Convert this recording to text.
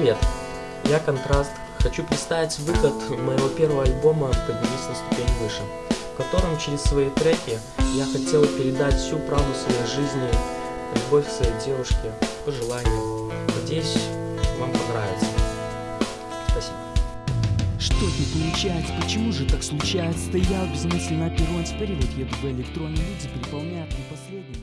Привет, я Контраст. Хочу представить выход моего первого альбома «Поднимись на ступень выше», в котором через свои треки я хотел передать всю правду своей жизни, любовь к своей девушке, пожелания. Надеюсь, вам понравится. Спасибо. Что не получается, почему же так случается Стоял без мысли на перроне, теперь вот еду в электроне Люди переполняют не последний